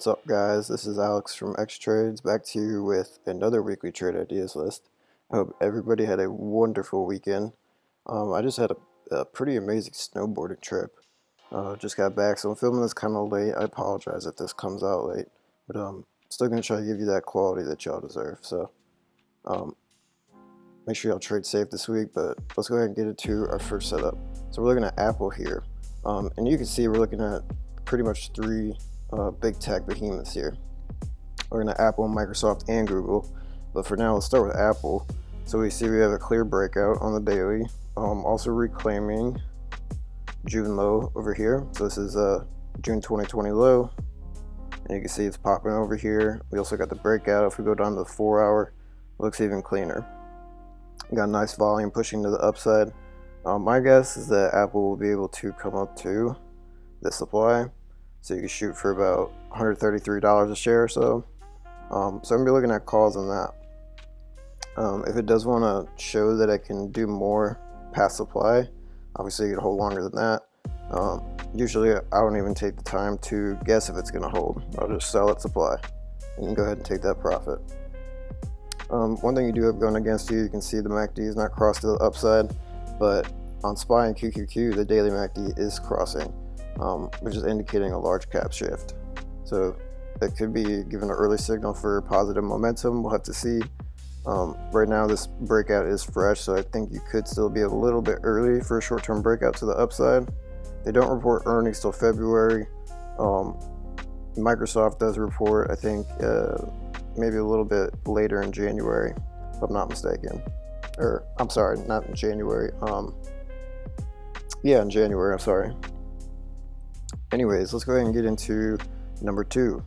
What's up guys, this is Alex from X Trades back to you with another weekly trade ideas list. I hope everybody had a wonderful weekend. Um, I just had a, a, pretty amazing snowboarding trip. Uh, just got back, so I'm filming this kind of late. I apologize if this comes out late, but um, still going to try to give you that quality that y'all deserve. So um, make sure y'all trade safe this week, but let's go ahead and get into our first setup. So we're looking at Apple here, um, and you can see we're looking at pretty much three uh, big tech behemoths here. We're going to Apple, Microsoft, and Google. But for now, let's start with Apple. So we see we have a clear breakout on the daily. Um, also reclaiming June low over here. So this is a uh, June 2020 low. And you can see it's popping over here. We also got the breakout. If we go down to the four hour, looks even cleaner. Got a nice volume pushing to the upside. Um, my guess is that Apple will be able to come up to the supply so you can shoot for about $133 a share or so. Um, so I'm to be looking at calls on that. Um, if it does want to show that I can do more past supply, obviously you can hold longer than that. Um, usually I don't even take the time to guess if it's to hold. I'll just sell at supply and go ahead and take that profit. Um, one thing you do have going against you, you can see the MACD is not crossed to the upside, but on SPY and QQQ, the daily MACD is crossing um, which is indicating a large cap shift. So it could be given an early signal for positive momentum. We'll have to see. Um, right now this breakout is fresh, so I think you could still be a little bit early for a short-term breakout to the upside. They don't report earnings till February. Um, Microsoft does report, I think, uh, maybe a little bit later in January, if I'm not mistaken. Or, I'm sorry, not in January. Um, yeah, in January, I'm sorry. Anyways, let's go ahead and get into number two.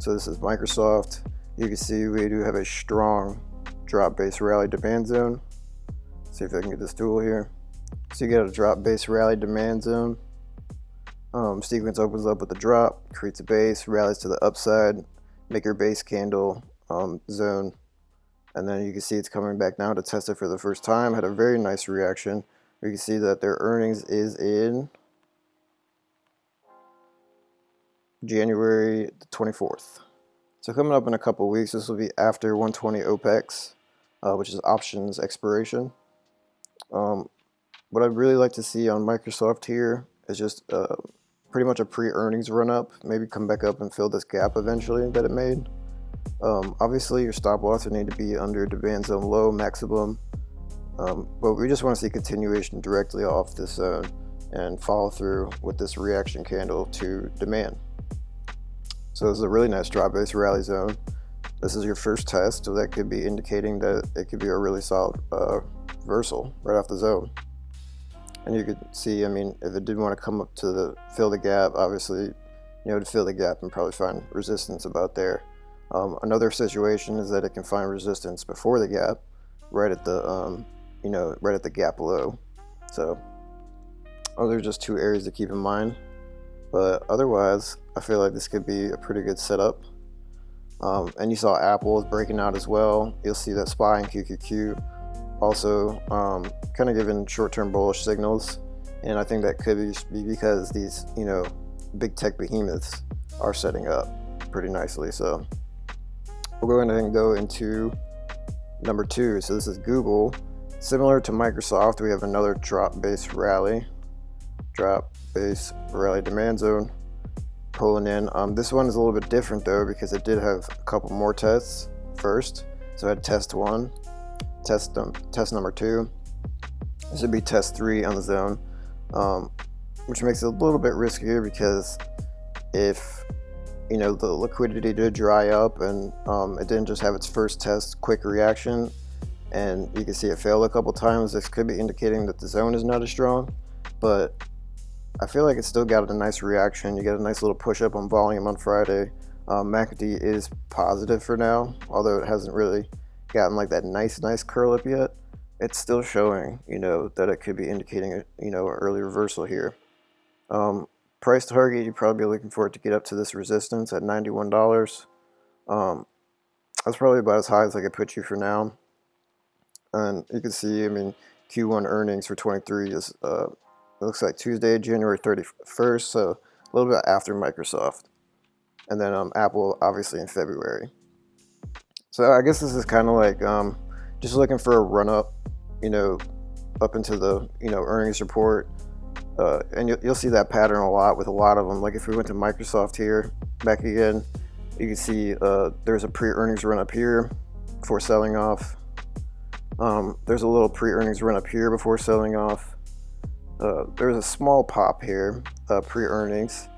So this is Microsoft. You can see we do have a strong drop base rally demand zone. See if I can get this tool here. So you get a drop base rally demand zone. Um, sequence opens up with a drop, creates a base, rallies to the upside, make your base candle um, zone. And then you can see it's coming back now to test it for the first time. Had a very nice reaction. You can see that their earnings is in January the 24th. So coming up in a couple weeks, this will be after 120 OPEX, uh, which is options expiration. Um, what I'd really like to see on Microsoft here is just uh, pretty much a pre-earnings run up, maybe come back up and fill this gap eventually that it made. Um, obviously your stop loss would need to be under demand zone low maximum, um, but we just want to see continuation directly off this zone and follow through with this reaction candle to demand. So this is a really nice drop base rally zone. This is your first test, so that could be indicating that it could be a really solid uh, reversal right off the zone. And you could see, I mean, if it did want to come up to the fill the gap, obviously, you know, to fill the gap and probably find resistance about there. Um, another situation is that it can find resistance before the gap, right at the, um, you know, right at the gap low. So, those are just two areas to keep in mind. But otherwise, I feel like this could be a pretty good setup. Um, and you saw Apple is breaking out as well. You'll see that SPY and QQQ also um, kind of giving short-term bullish signals. And I think that could be because these, you know, big tech behemoths are setting up pretty nicely. So we're going to go into number two. So this is Google. Similar to Microsoft, we have another drop-based rally. Drop base rally demand zone pulling in. Um, this one is a little bit different though because it did have a couple more tests first. So I had test one, test, test number two. This would be test three on the zone, um, which makes it a little bit riskier because if you know the liquidity did dry up and um, it didn't just have its first test quick reaction and you can see it failed a couple times this could be indicating that the zone is not as strong but I feel like it still got a nice reaction. You get a nice little push up on volume on Friday. Um, MACD is positive for now, although it hasn't really gotten like that nice, nice curl up yet. It's still showing, you know, that it could be indicating, a, you know, an early reversal here. Um, price target, you'd probably looking for it to get up to this resistance at $91. Um, that's probably about as high as I could put you for now. And you can see, I mean, Q1 earnings for 23 is uh, it looks like Tuesday, January 31st, so a little bit after Microsoft. and then um, Apple obviously in February. So I guess this is kind of like um, just looking for a run up, you know, up into the you know earnings report, uh, and you'll, you'll see that pattern a lot with a lot of them. Like if we went to Microsoft here, back again, you can see uh, there's a pre-earnings run up here before selling off. Um, there's a little pre-earnings run up here before selling off. Uh, there's a small pop here, uh, pre-earnings,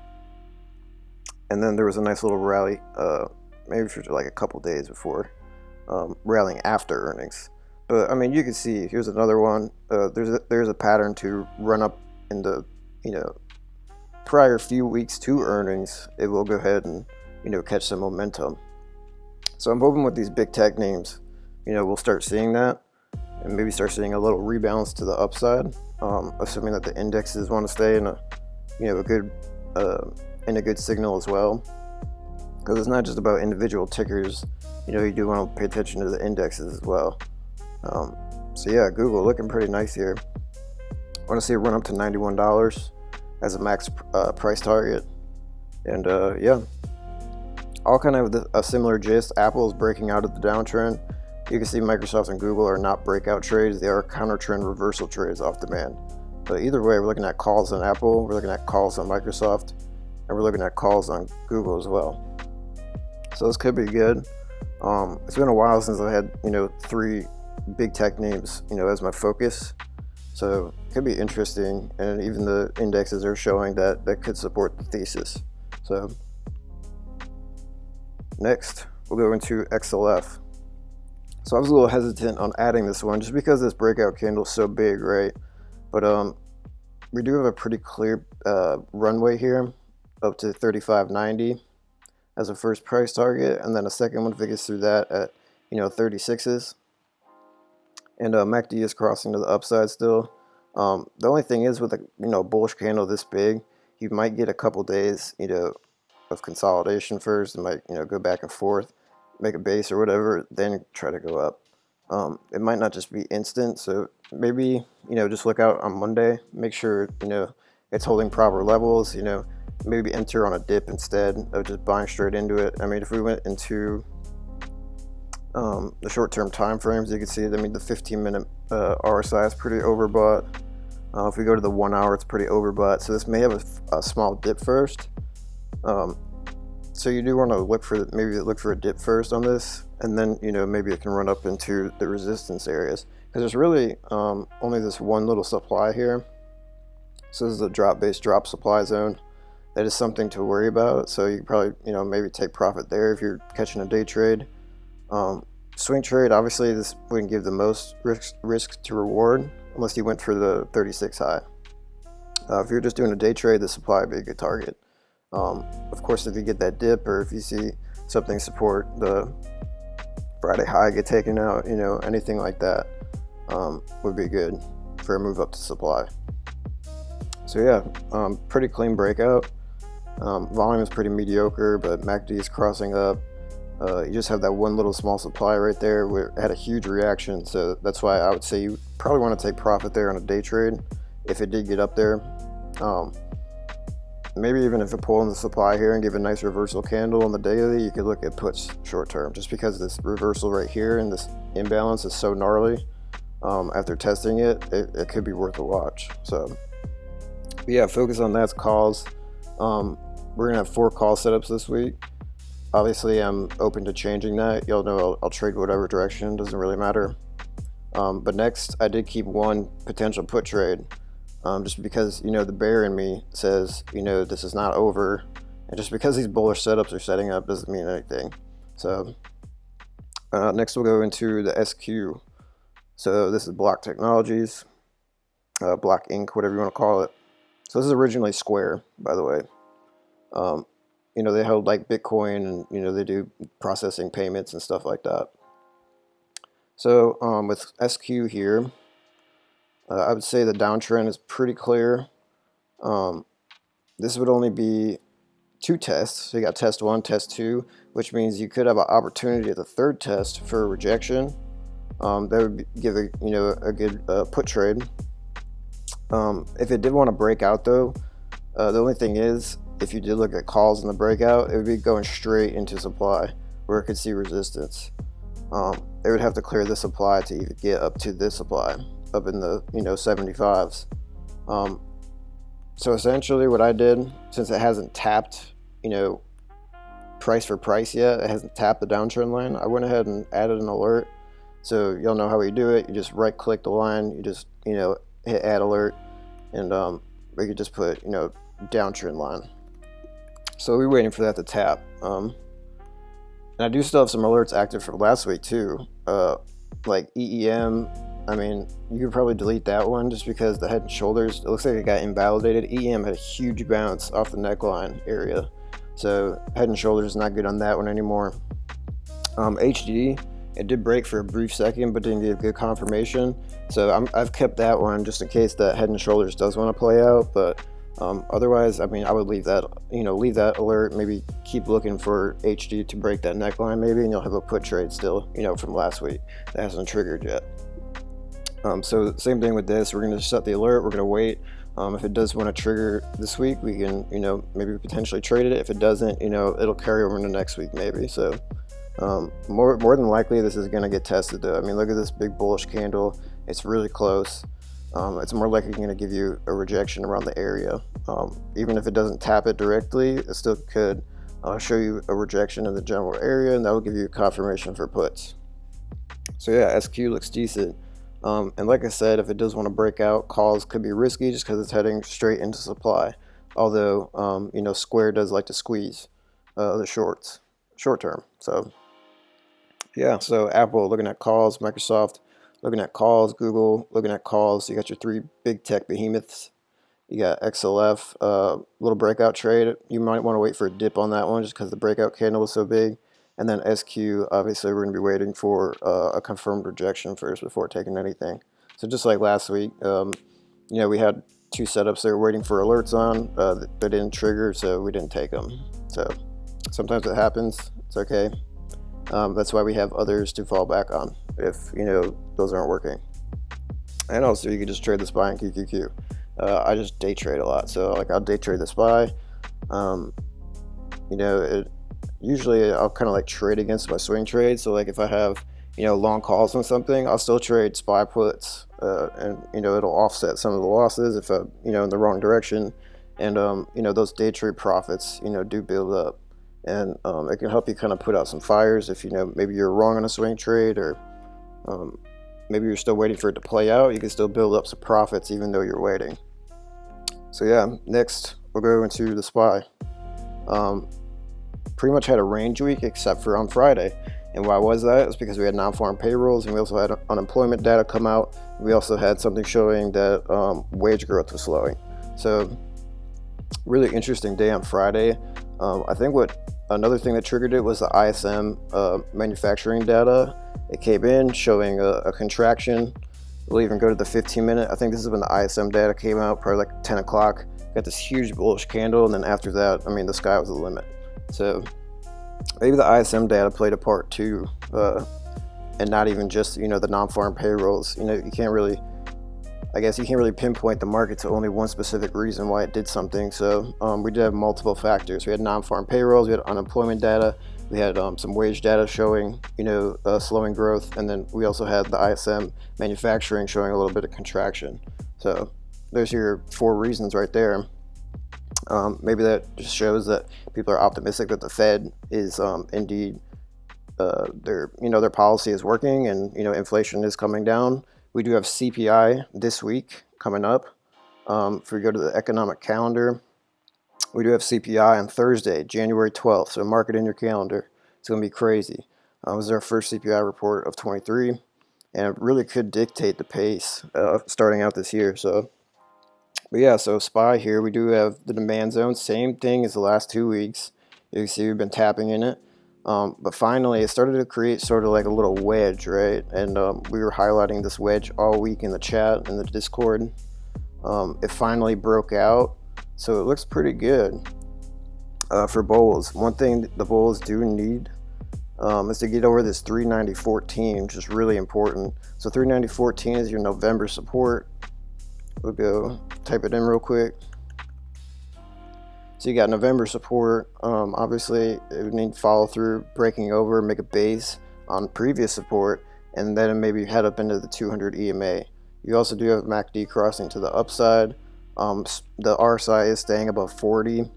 and then there was a nice little rally, uh, maybe for like a couple days before um, rallying after earnings. But I mean, you can see here's another one. Uh, there's a, there's a pattern to run up in the you know prior few weeks to earnings. It will go ahead and you know catch some momentum. So I'm hoping with these big tech names, you know, we'll start seeing that and maybe start seeing a little rebalance to the upside, um, assuming that the indexes want to stay in a you know a good uh, in a good signal as well. Because it's not just about individual tickers, you know, you do want to pay attention to the indexes as well. Um, so yeah, Google looking pretty nice here. I want to see it run up to $91 as a max uh, price target. And uh, yeah, all kind of a similar gist. Apple is breaking out of the downtrend. You can see Microsoft and Google are not breakout trades. They are counter trend reversal trades off demand. But either way, we're looking at calls on Apple, we're looking at calls on Microsoft, and we're looking at calls on Google as well. So this could be good. Um, it's been a while since I had, you know, three big tech names, you know, as my focus. So it could be interesting. And even the indexes are showing that that could support the thesis. So next, we'll go into XLF. So I was a little hesitant on adding this one just because this breakout candle is so big, right? But um, we do have a pretty clear uh, runway here up to 35.90 as a first price target, and then a second one if it gets through that at you know 36s. And uh, MACD is crossing to the upside still. Um, the only thing is with a you know bullish candle this big, you might get a couple days you know of consolidation first. It might you know go back and forth, make a base or whatever, then try to go up. Um, it might not just be instant, so maybe you know just look out on Monday. Make sure you know it's holding proper levels. You know maybe enter on a dip instead of just buying straight into it. I mean, if we went into um, the short-term time frames, you can see, I mean, the 15-minute uh, RSI is pretty overbought. Uh, if we go to the one hour, it's pretty overbought. So this may have a, a small dip first. Um, so you do want to look for maybe look for a dip first on this, and then you know maybe it can run up into the resistance areas because there's really um, only this one little supply here. So this is a drop-based drop supply zone that is something to worry about. So you probably, you know, maybe take profit there if you're catching a day trade. Um, swing trade, obviously this wouldn't give the most risk, risk to reward unless you went for the 36 high. Uh, if you're just doing a day trade, the supply would be a good target. Um, of course, if you get that dip or if you see something support the Friday high get taken out, you know, anything like that um, would be good for a move up to supply. So yeah, um, pretty clean breakout. Um, volume is pretty mediocre, but MACD is crossing up. Uh, you just have that one little small supply right there where had a huge reaction. So that's why I would say you probably want to take profit there on a day trade if it did get up there. Um, maybe even if it pull in the supply here and give a nice reversal candle on the daily, you could look at puts short term just because this reversal right here and this imbalance is so gnarly. Um, after testing it, it, it, could be worth a watch. So yeah, focus on that calls. Um, we're gonna have four call setups this week. Obviously, I'm open to changing that. You'll know I'll, I'll trade whatever direction, doesn't really matter. Um, but next, I did keep one potential put trade, um, just because, you know, the bear in me says, you know, this is not over. And just because these bullish setups are setting up doesn't mean anything. So uh, next we'll go into the SQ. So this is Block Technologies, uh, Block Inc., whatever you want to call it. So this is originally Square, by the way. Um, you know, they hold like Bitcoin and, you know, they do processing payments and stuff like that. So um, with SQ here, uh, I would say the downtrend is pretty clear. Um, this would only be two tests. So you got test one, test two, which means you could have an opportunity at the third test for rejection. Um, that would give a you know a good uh, put trade. Um, if it did want to break out though, uh, the only thing is if you did look at calls in the breakout, it would be going straight into supply where it could see resistance. Um, they would have to clear the supply to even get up to this supply, up in the you know 75s. Um, so essentially, what I did, since it hasn't tapped, you know, price for price yet, it hasn't tapped the downtrend line. I went ahead and added an alert. So you'll know how we do it. You just right click the line, you just you know hit add alert, and um, we could just put you know downtrend line. So we're waiting for that to tap. Um, and I do still have some alerts active from last week too. Uh, like EEM, I mean, you could probably delete that one just because the head and shoulders, it looks like it got invalidated. EM had a huge bounce off the neckline area. So head and shoulders is not good on that one anymore. Um, HD, it did break for a brief second, but didn't give good confirmation. So i have kept that one just in case that head and shoulders does want to play out. But um, otherwise, I mean, I would leave that, you know, leave that alert, maybe keep looking for HD to break that neckline maybe, and you'll have a put trade still, you know, from last week that hasn't triggered yet. Um, so same thing with this, we're gonna set the alert, we're gonna wait. Um, if it does want to trigger this week, we can, you know, maybe potentially trade it. If it doesn't, you know, it'll carry over into next week maybe. So um, more, more than likely this is gonna get tested though. I mean, look at this big bullish candle. It's really close um, it's more likely going to give you a rejection around the area. Um, even if it doesn't tap it directly, it still could uh, show you a rejection in the general area and that will give you confirmation for puts. So yeah, SQ looks decent. Um, and like I said, if it does want to break out, calls could be risky just because it's heading straight into supply. Although, um, you know, Square does like to squeeze uh, the shorts, short term. So yeah, so Apple looking at calls, Microsoft looking at calls, Google, looking at calls. You got your three big tech behemoths. You got XLF, uh, little breakout trade. You might want to wait for a dip on that one just because the breakout candle was so big. And then SQ, obviously we're going to be waiting for uh, a confirmed rejection first before taking anything. So just like last week, um, you know, we had two setups there waiting for alerts on, uh, that didn't trigger, so we didn't take them. So sometimes it happens. It's okay. Um, that's why we have others to fall back on if you know those aren't working. And also you can just trade the SPY and QQQ. Uh, I just day trade a lot, so like I'll day trade the SPY. Um, you know, it, usually I'll kind of like trade against my swing trade. So like if I have you know long calls on something, I'll still trade SPY puts, uh, and you know it'll offset some of the losses if I you know in the wrong direction. And um, you know those day trade profits you know do build up and um, it can help you kind of put out some fires if you know maybe you're wrong on a swing trade or um, maybe you're still waiting for it to play out you can still build up some profits even though you're waiting so yeah next we'll go into the SPY um, pretty much had a range week except for on Friday and why was that? It's because we had non-farm payrolls and we also had unemployment data come out. We also had something showing that um, wage growth was slowing. So really interesting day on Friday. Um, I think what another thing that triggered it was the ISM uh, manufacturing data. It came in showing a, a, contraction. We'll even go to the 15 minute. I think this is when the ISM data came out, probably like 10 o'clock. Got this huge bullish candle, and then after that, I mean, the sky was the limit. So maybe the ISM data played a part too, uh, and not even just you know the non-farm payrolls. You know, you can't really I guess you can't really pinpoint the market to only one specific reason why it did something. So um, we did have multiple factors. We had non-farm payrolls, we had unemployment data, we had um, some wage data showing, you know, uh, slowing growth, and then we also had the ISM manufacturing showing a little bit of contraction. So there's your four reasons right there. Um, maybe that just shows that people are optimistic that the Fed is um, indeed uh, their you know their policy is working and you know inflation is coming down. We do have CPI this week coming up. Um, if we go to the economic calendar, we do have CPI on Thursday, January 12th. So mark it in your calendar. It's going to be crazy. Um, this is our first CPI report of 23, and it really could dictate the pace uh, starting out this year. So, but yeah, so SPY here, we do have the demand zone, same thing as the last two weeks. You can see we've been tapping in it. Um, but finally, it started to create sort of like a little wedge, right? And um, we were highlighting this wedge all week in the chat and the Discord. Um, it finally broke out, so it looks pretty good uh, for bulls. One thing the bulls do need um, is to get over this 390.14, which is really important. So 390.14 is your November support. We'll go type it in real quick. So you got November support. Um, obviously, it would need follow through, breaking over, make a base on previous support, and then maybe head up into the 200 EMA. You also do have MACD crossing to the upside. Um, the RSI is staying above 40.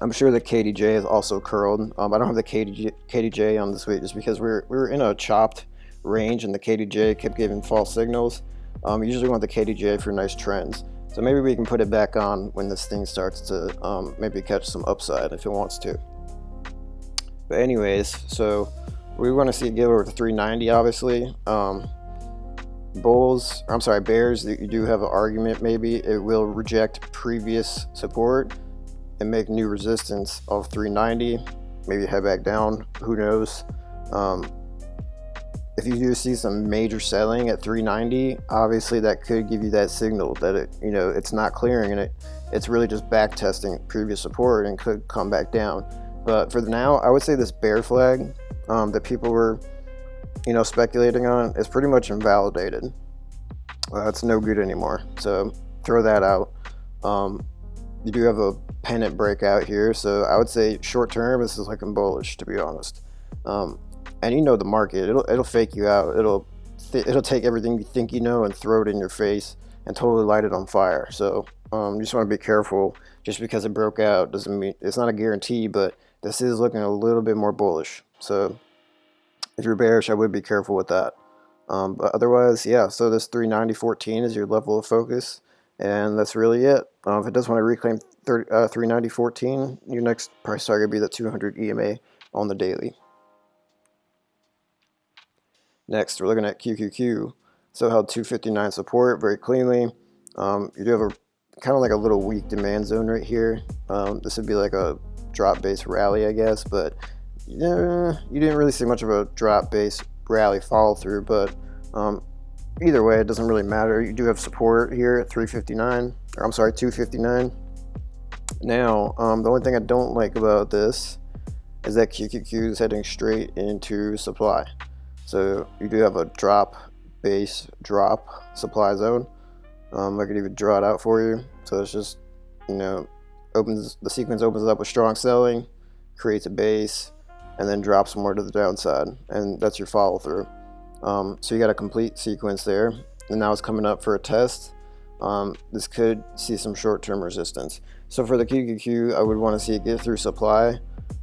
I'm sure the KDJ is also curled. Um, I don't have the KDJ, KDJ on this week just because we are we were in a chopped range and the KDJ kept giving false signals. Um, you usually want the KDJ for nice trends. So maybe we can put it back on when this thing starts to um, maybe catch some upside if it wants to. But anyways, so we want to see it get over to 390 obviously. Um, bulls, I'm sorry, bears, you do have an argument maybe. It will reject previous support and make new resistance of 390. Maybe head back down, who knows. Um, if you do see some major selling at 390 obviously that could give you that signal that it you know it's not clearing and it it's really just back testing previous support and could come back down. But for now i would say this bear flag um, that people were you know speculating on is pretty much invalidated. Uh, no good anymore. So throw that out. Um, you do have a pennant breakout here. So i would say short term this is looking bullish to be honest. Um, and you know the market it'll it'll fake you out. It'll it'll take everything you think you know and throw it in your face and totally light it on fire. So um, you just want to be careful. Just because it broke out doesn't mean it's not a guarantee but this is looking a little bit more bullish. So if you're bearish I would be careful with that. Um, but otherwise yeah so this 390.14 is your level of focus and that's really it. Um, if it does want to reclaim 30, uh, 390.14 your next price target would be the 200 EMA on the daily Next, we're looking at QQQ. So held 259 support very cleanly. Um, you do have a kind of like a little weak demand zone right here. Um, this would be like a drop base rally, I guess, but yeah, you didn't really see much of a drop base rally follow through, but um, either way, it doesn't really matter. You do have support here at 359, or I'm sorry, 259. Now, um, the only thing I don't like about this is that QQQ is heading straight into supply. So you do have a drop base drop supply zone. Um, I could even draw it out for you. So it's just, you know, opens the sequence opens up with strong selling, creates a base, and then drops more to the downside. And that's your follow through. Um, so you got a complete sequence there. And now it's coming up for a test. Um, this could see some short-term resistance. So for the QQQ, I would want to see it get through supply.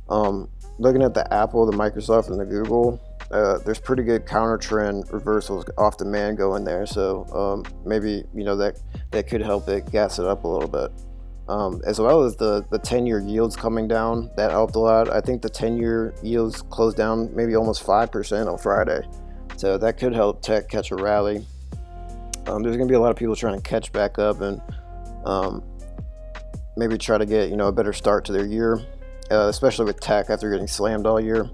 Um, looking at the Apple, the Microsoft, and the Google, uh, there's pretty good counter trend reversals off demand going there. So um, maybe, you know, that, that could help it gas it up a little bit. Um, as well as the, the 10-year yields coming down, that helped a lot. I think the 10-year yields closed down maybe almost 5% on Friday. So that could help tech catch a rally. Um, there's going to be a lot of people trying to catch back up and um, maybe try to get, you know, a better start to their year, uh, especially with tech after getting slammed all year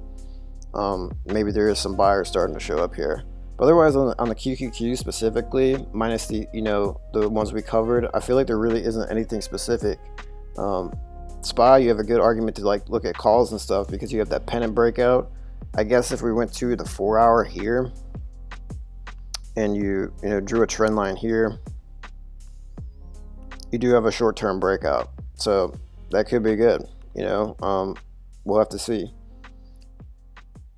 um, maybe there is some buyers starting to show up here. But otherwise, on the, on the QQQ specifically, minus the you know the ones we covered, I feel like there really isn't anything specific. Um, SPY, you have a good argument to like look at calls and stuff because you have that pennant breakout. I guess if we went to the four hour here and you you know drew a trend line here, you do have a short term breakout. So that could be good. You know, um, we'll have to see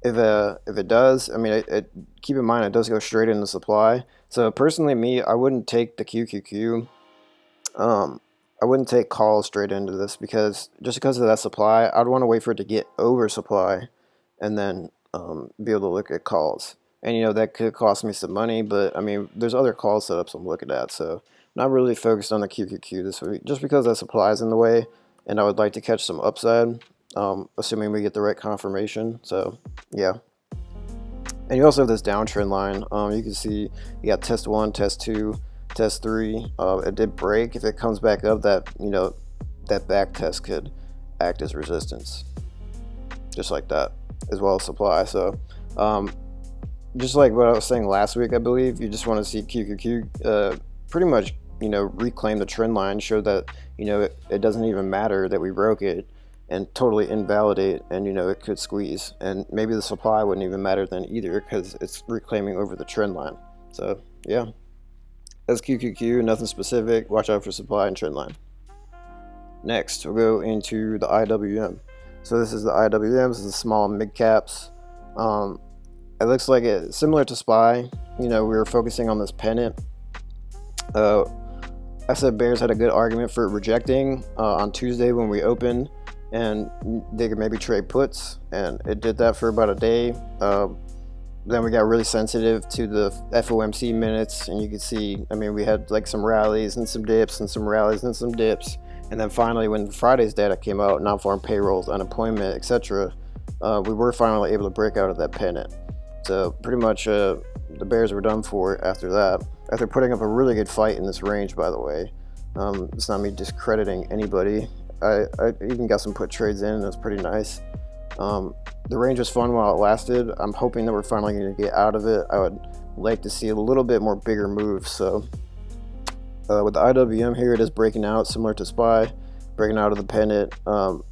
if uh, if it does, I mean, it, it, keep in mind it does go straight into supply. So personally, me, I wouldn't take the QQQ. Um, I wouldn't take calls straight into this because just because of that supply, I'd want to wait for it to get oversupply and then um, be able to look at calls. And you know that could cost me some money, but I mean, there's other call setups I'm looking at, so not really focused on the QQQ this week, just because that supply is in the way, and I would like to catch some upside um, assuming we get the right confirmation. So yeah. And you also have this downtrend line. Um, you can see you got test one, test two, test three. Uh, it did break. If it comes back up, that you know that back test could act as resistance, just like that, as well as supply. So um, just like what I was saying last week, I believe you just want to see QQQ uh, pretty much you know reclaim the trend line, show that you know it, it doesn't even matter that we broke it and totally invalidate and you know it could squeeze and maybe the supply wouldn't even matter then either because it's reclaiming over the trend line so yeah that's QQQ nothing specific watch out for supply and trend line Next, we'll go into the IWM. So this is the IWM, this is the small mid caps. Um, it looks like it similar to SPY. You know, we were focusing on this pennant. Uh, I said Bears had a good argument for rejecting uh, on Tuesday when we opened, and they could maybe trade puts, and it did that for about a day. Uh, then we got really sensitive to the FOMC minutes, and you could see, I mean, we had like some rallies and some dips and some rallies and some dips. And then finally, when Friday's data came out, non-farm payrolls, unemployment, etc., uh, we were finally able to break out of that pennant. So pretty much uh, the Bears were done for after that. After putting up a really good fight in this range, by the way. Um, it's not me discrediting anybody. I, I even got some put trades in, and it's pretty nice. Um, the range was fun while it lasted. I'm hoping that we're finally going to get out of it. I would like to see a little bit more bigger moves. So uh, with the IWM here, it is breaking out similar to SPY, breaking out of the pennant. Um,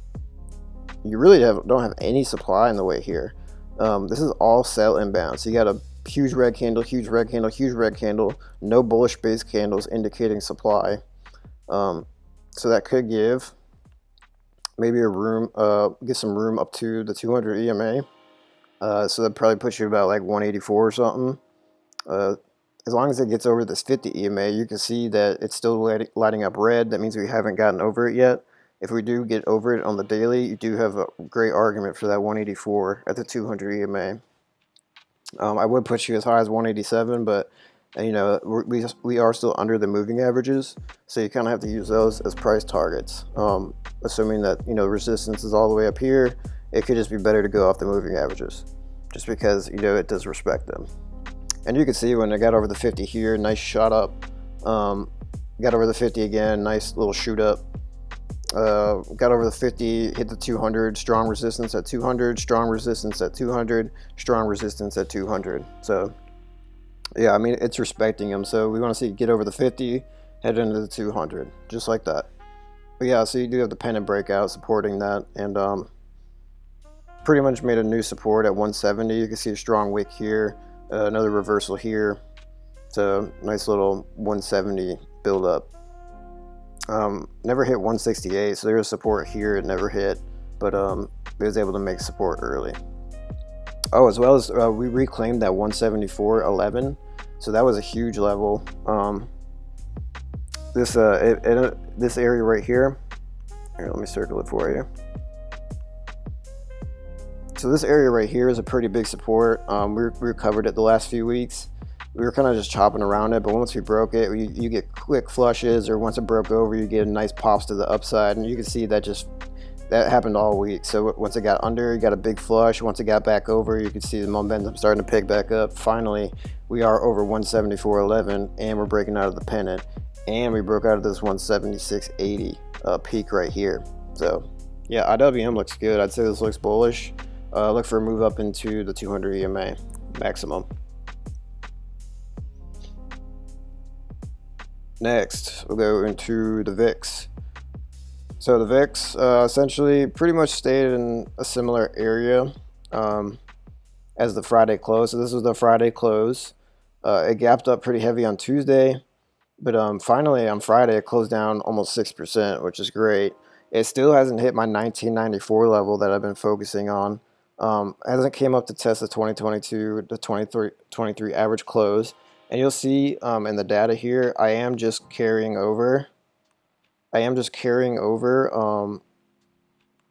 you really have, don't have any supply in the way here. Um, this is all sell inbound. So you got a huge red candle, huge red candle, huge red candle, no bullish base candles indicating supply. Um, so that could give maybe a room, uh, get some room up to the 200 EMA. Uh, so that probably puts you about like 184 or something. Uh, as long as it gets over this 50 EMA, you can see that it's still lighting up red. That means we haven't gotten over it yet. If we do get over it on the daily, you do have a great argument for that 184 at the 200 EMA. Um, I would put you as high as 187, but and, you know we we are still under the moving averages, so you kind of have to use those as price targets. Um, assuming that you know resistance is all the way up here, it could just be better to go off the moving averages, just because you know it does respect them. And you can see when I got over the 50 here, nice shot up. Um, got over the 50 again, nice little shoot up. Uh, got over the 50, hit the 200, strong resistance at 200, strong resistance at 200, strong resistance at 200. So yeah, I mean, it's respecting them. So we want to see get over the 50, head into the 200, just like that. But yeah, so you do have the pennant breakout supporting that. And um, pretty much made a new support at 170. You can see a strong wick here, uh, another reversal here. A nice little 170 build up. Um, never hit 168, so there's support here. It never hit, but um, it was able to make support early. Oh, as well as uh, we reclaimed that 174.11, so that was a huge level. Um, this uh, it, it, this area right here. Here, let me circle it for you. So this area right here is a pretty big support. Um, we, we recovered it the last few weeks we were kind of just chopping around it but once we broke it you, you, get quick flushes or once it broke over you get a nice pops to the upside and you can see that just that happened all week. So once it got under you got a big flush. Once it got back over you can see the momentum starting to pick back up. Finally we are over 174.11 and we're breaking out of the pennant. And we broke out of this 176.80 uh, peak right here. So yeah IWM looks good. I'd say this looks bullish. Uh, look for a move up into the 200 EMA maximum Next, we'll go into the VIX. So the VIX uh, essentially pretty much stayed in a similar area um, as the Friday close. So this was the Friday close. Uh, it gapped up pretty heavy on Tuesday, but um, finally on Friday it closed down almost 6%, which is great. It still hasn't hit my 1994 level that I've been focusing on. Um, hasn't came up to test the 2022 the 23, 23 average close. And you'll see um, in the data here, I am just carrying over. I am just carrying over um,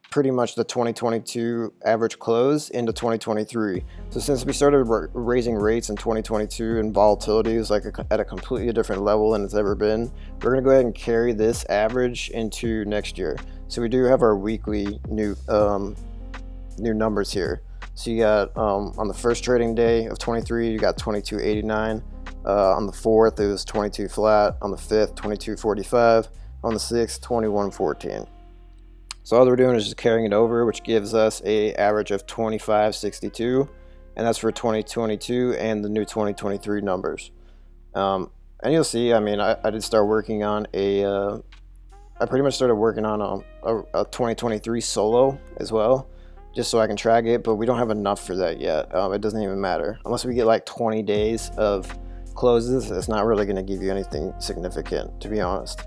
pretty much the 2022 average close into 2023. So since we started raising rates in 2022 and volatility is like a, at a completely different level than it's ever been, we're gonna go ahead and carry this average into next year. So we do have our weekly new um, new numbers here. So you got um, on the first trading day of 23, you got 2289. Uh, on the 4th, it was 22 flat. On the 5th, 22.45. On the 6th, 21.14. So all we're doing is just carrying it over, which gives us a average of 25.62. And that's for 2022 and the new 2023 numbers. Um, and you'll see, I mean, I, I did start working on a. Uh, I pretty much started working on a, a, a 2023 solo as well just so I can track it, but we don't have enough for that yet. Um, it doesn't even matter. Unless we get like 20 days of closes, it's not really going to give you anything significant, to be honest.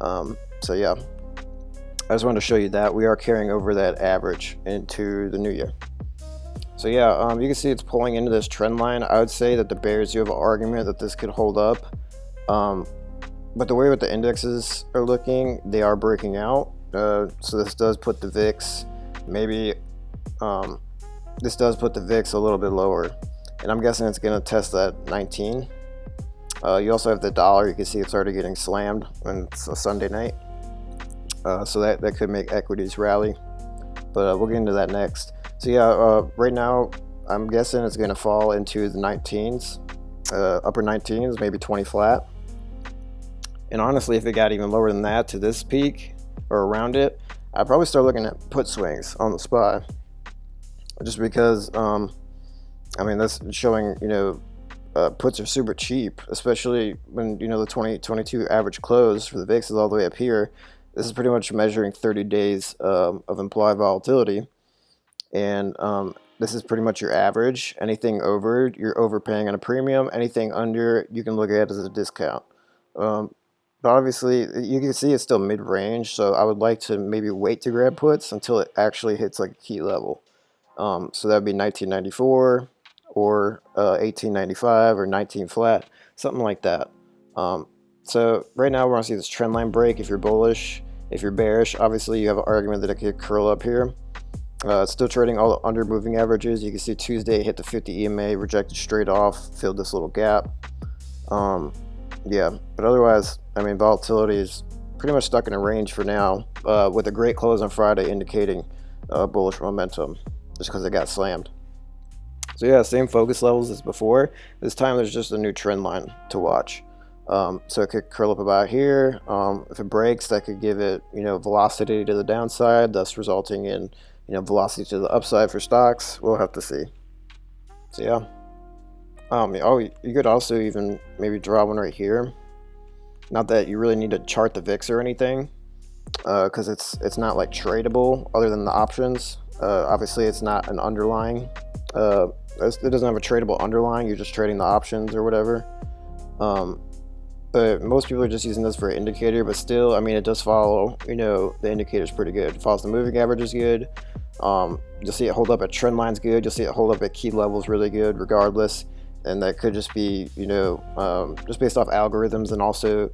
Um, so yeah. I just wanted to show you that we are carrying over that average into the new year. So yeah, um, you can see it's pulling into this trend line. I would say that the bears, you have an argument that this could hold up. Um, but the way what the indexes are looking, they are breaking out. Uh, so this does put the VIX maybe um, this does put the VIX a little bit lower and I'm guessing it's going to test that 19 uh, you also have the dollar you can see it's already getting slammed when it's a Sunday night. Uh, so that, that could make equities rally. But uh, we'll get into that next. So yeah uh, right now I'm guessing it's going to fall into the 19s uh, upper 19s maybe 20 flat. And honestly if it got even lower than that to this peak or around it I'd probably start looking at put swings on the spot. just because um, I mean that's showing you know uh, puts are super cheap especially when you know the 2022 average close for the VIX is all the way up here. This is pretty much measuring 30 days um, of implied volatility. And um, this is pretty much your average. Anything over you're overpaying on a premium. Anything under you can look at as a discount. Um, but obviously you can see it's still mid-range so I would like to maybe wait to grab puts until it actually hits like a key level. Um, so that would be 1994 or uh, 1895 or 19 flat, something like that. Um, so right now we're to see this trend line break if you're bullish. If you're bearish, obviously you have an argument that it could curl up here. Uh, still trading all the under moving averages. You can see Tuesday hit the 50 EMA, rejected straight off, filled this little gap. Um, yeah, but otherwise, I mean, volatility is pretty much stuck in a range for now, uh, with a great close on Friday indicating uh, bullish momentum just because it got slammed. So yeah, same focus levels as before. This time there's just a new trend line to watch. Um, so it could curl up about here. Um, if it breaks, that could give it, you know, velocity to the downside, thus resulting in, you know, velocity to the upside for stocks. We'll have to see. So yeah. Um, oh, you could also even maybe draw one right here. Not that you really need to chart the VIX or anything, because uh, it's it's not like tradable other than the options. Uh, obviously, it's not an underlying. Uh, it doesn't have a tradable underlying. You're just trading the options or whatever. Um, but most people are just using this for an indicator. But still, I mean, it does follow. You know, the indicator is pretty good. It follows the moving average is good. Um, you'll see it hold up at trend lines good. You'll see it hold up at key levels really good, regardless. And that could just be, you know, um, just based off algorithms and also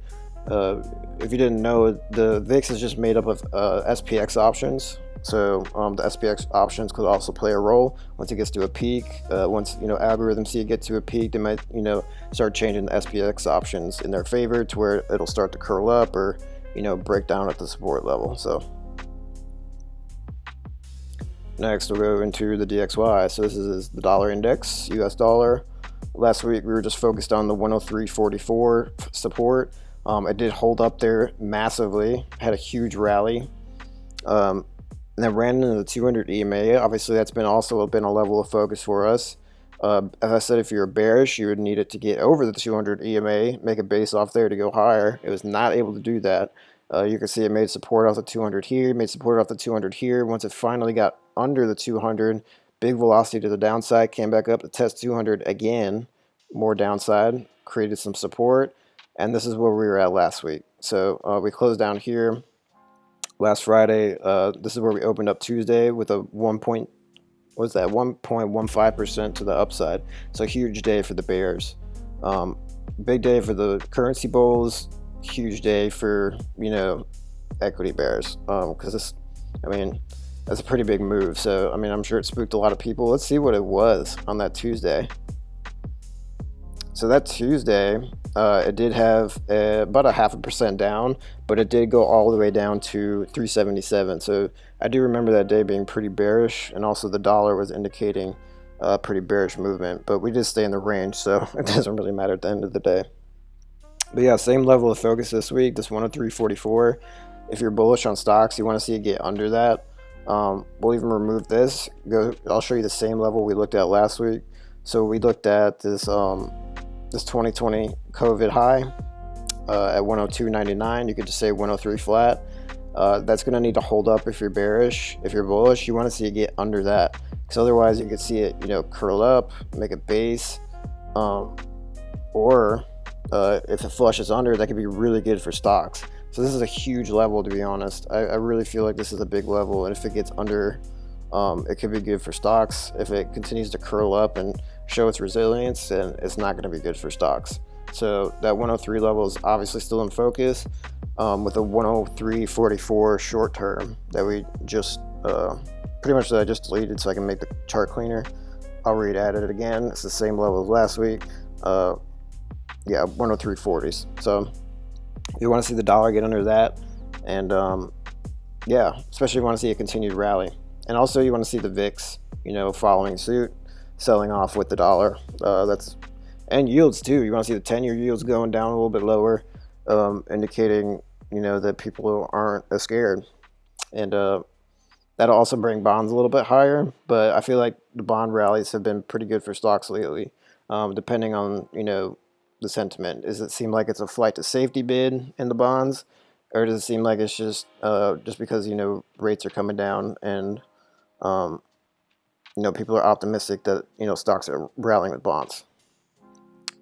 uh, if you didn't know, the VIX is just made up of uh, SPX options. So um, the SPX options could also play a role once it gets to a peak. Uh, once you know algorithms see it get to a peak, they might you know start changing the SPX options in their favor to where it'll start to curl up or you know break down at the support level. So next we'll go into the DXY. So this is the dollar index, US dollar. Last week we were just focused on the 103.44 support. Um, it did hold up there massively, had a huge rally. Um, and then ran into the 200 EMA. Obviously, that's been also been a level of focus for us. Uh, as I said, if you're bearish, you would need it to get over the 200 EMA, make a base off there to go higher. It was not able to do that. Uh, you can see it made support off the 200 here, made support off the 200 here. Once it finally got under the 200, big velocity to the downside, came back up to test 200 again, more downside, created some support, and this is where we were at last week. So uh, we closed down here last Friday. Uh, this is where we opened up Tuesday with a 1 point, what's that, 1.15% to the upside. So huge day for the Bears. Um, big day for the currency bulls, huge day for, you know, equity bears. Because um, this, I mean, that's a pretty big move. So, I mean, I'm sure it spooked a lot of people. Let's see what it was on that Tuesday. So that Tuesday, uh, it did have uh, about a half a percent down, but it did go all the way down to 377. So I do remember that day being pretty bearish, and also the dollar was indicating a pretty bearish movement, but we did stay in the range, so it doesn't really matter at the end of the day. But yeah, same level of focus this week, this 103.44. If you're bullish on stocks, you want to see it get under that. Um, we'll even remove this. Go. I'll show you the same level we looked at last week. So we looked at this um, this 2020 COVID high uh, at 102.99. You could just say 103 flat. Uh, that's going to need to hold up if you're bearish. If you're bullish, you want to see it get under that. Because otherwise, you could see it, you know, curl up, make a base. Um, or uh, if it flushes under, that could be really good for stocks. So this is a huge level to be honest. I, I really feel like this is a big level and if it gets under, um, it could be good for stocks. If it continues to curl up and show its resilience, and it's not going to be good for stocks. So that 103 level is obviously still in focus um, with a 103.44 short term that we just uh, pretty much that I just deleted so I can make the chart cleaner. I'll read at it again. It's the same level as last week. Uh, yeah, 103.40s. So you want to see the dollar get under that. And um, yeah, especially you want to see a continued rally. And also you want to see the VIX, you know, following suit, selling off with the dollar. Uh, that's and yields too. You want to see the 10-year yields going down a little bit lower, um, indicating you know that people aren't as scared. And uh, that'll also bring bonds a little bit higher. But I feel like the bond rallies have been pretty good for stocks lately, um, depending on you know the sentiment. Does it seem like it's a flight to safety bid in the bonds, or does it seem like it's just uh, just because you know rates are coming down and um, you know, people are optimistic that, you know, stocks are rallying with bonds.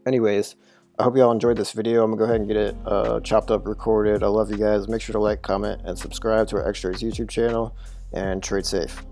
Anyways, I hope you all enjoyed this video. I'm gonna go ahead and get it uh, chopped up, recorded. I love you guys. Make sure to like, comment, and subscribe to our Extras YouTube channel and trade safe.